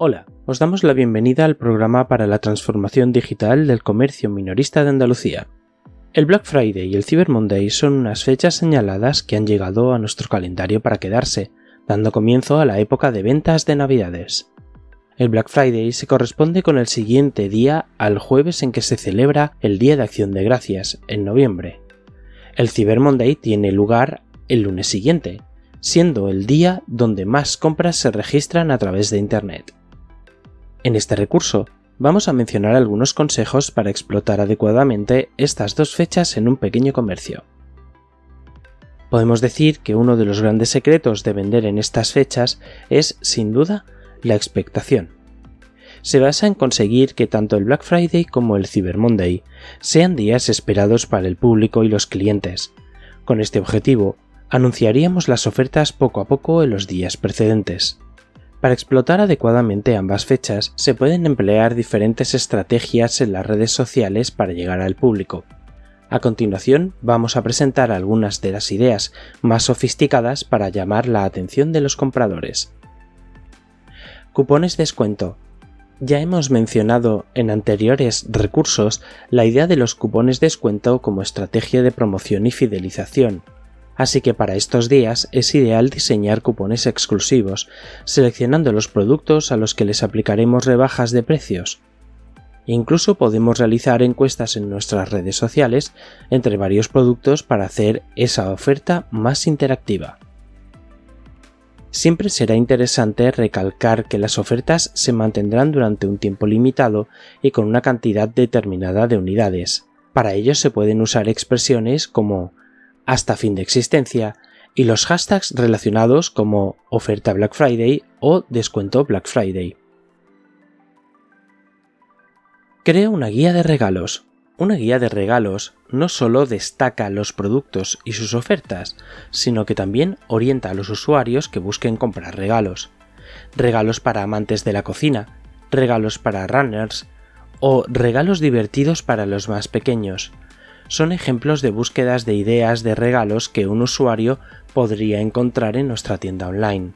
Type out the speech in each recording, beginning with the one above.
Hola, os damos la bienvenida al programa para la transformación digital del comercio minorista de Andalucía. El Black Friday y el Cyber Monday son unas fechas señaladas que han llegado a nuestro calendario para quedarse, dando comienzo a la época de ventas de Navidades. El Black Friday se corresponde con el siguiente día al jueves en que se celebra el Día de Acción de Gracias, en noviembre. El Cyber Monday tiene lugar el lunes siguiente, siendo el día donde más compras se registran a través de Internet. En este recurso vamos a mencionar algunos consejos para explotar adecuadamente estas dos fechas en un pequeño comercio. Podemos decir que uno de los grandes secretos de vender en estas fechas es, sin duda, la expectación. Se basa en conseguir que tanto el Black Friday como el Cyber Monday sean días esperados para el público y los clientes. Con este objetivo, anunciaríamos las ofertas poco a poco en los días precedentes. Para explotar adecuadamente ambas fechas se pueden emplear diferentes estrategias en las redes sociales para llegar al público. A continuación vamos a presentar algunas de las ideas más sofisticadas para llamar la atención de los compradores. Cupones descuento. Ya hemos mencionado en anteriores recursos la idea de los cupones descuento como estrategia de promoción y fidelización, así que para estos días es ideal diseñar cupones exclusivos, seleccionando los productos a los que les aplicaremos rebajas de precios. Incluso podemos realizar encuestas en nuestras redes sociales entre varios productos para hacer esa oferta más interactiva. Siempre será interesante recalcar que las ofertas se mantendrán durante un tiempo limitado y con una cantidad determinada de unidades. Para ello se pueden usar expresiones como hasta fin de existencia y los hashtags relacionados como oferta Black Friday o descuento Black Friday. Crea una guía de regalos. Una guía de regalos no solo destaca los productos y sus ofertas, sino que también orienta a los usuarios que busquen comprar regalos. Regalos para amantes de la cocina, regalos para runners o regalos divertidos para los más pequeños, son ejemplos de búsquedas de ideas de regalos que un usuario podría encontrar en nuestra tienda online.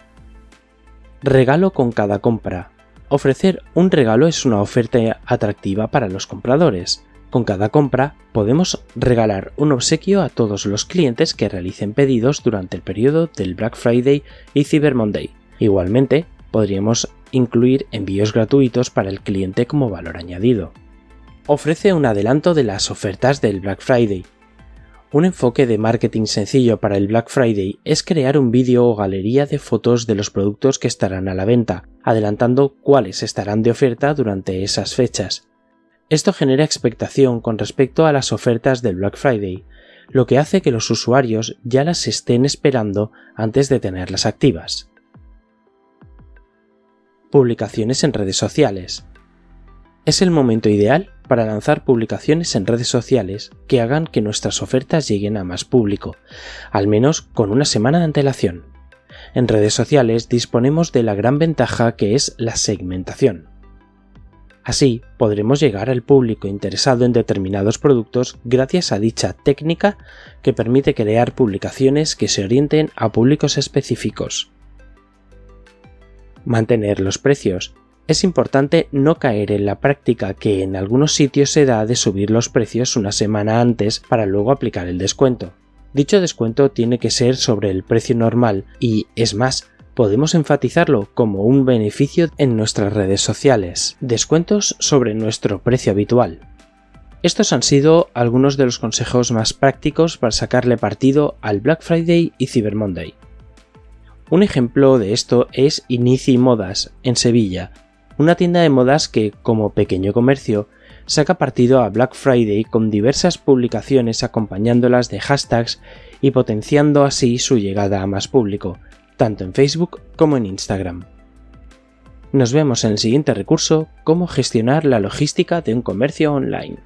Regalo con cada compra. Ofrecer un regalo es una oferta atractiva para los compradores. Con cada compra podemos regalar un obsequio a todos los clientes que realicen pedidos durante el periodo del Black Friday y Cyber Monday. Igualmente, podríamos incluir envíos gratuitos para el cliente como valor añadido ofrece un adelanto de las ofertas del Black Friday. Un enfoque de marketing sencillo para el Black Friday es crear un vídeo o galería de fotos de los productos que estarán a la venta, adelantando cuáles estarán de oferta durante esas fechas. Esto genera expectación con respecto a las ofertas del Black Friday, lo que hace que los usuarios ya las estén esperando antes de tenerlas activas. Publicaciones en redes sociales. Es el momento ideal para lanzar publicaciones en redes sociales que hagan que nuestras ofertas lleguen a más público, al menos con una semana de antelación. En redes sociales disponemos de la gran ventaja que es la segmentación. Así podremos llegar al público interesado en determinados productos gracias a dicha técnica que permite crear publicaciones que se orienten a públicos específicos. Mantener los precios es importante no caer en la práctica que en algunos sitios se da de subir los precios una semana antes para luego aplicar el descuento. Dicho descuento tiene que ser sobre el precio normal y, es más, podemos enfatizarlo como un beneficio en nuestras redes sociales. Descuentos sobre nuestro precio habitual. Estos han sido algunos de los consejos más prácticos para sacarle partido al Black Friday y Cyber Monday. Un ejemplo de esto es Inici Modas, en Sevilla, una tienda de modas que, como pequeño comercio, saca partido a Black Friday con diversas publicaciones acompañándolas de hashtags y potenciando así su llegada a más público, tanto en Facebook como en Instagram. Nos vemos en el siguiente recurso, cómo gestionar la logística de un comercio online.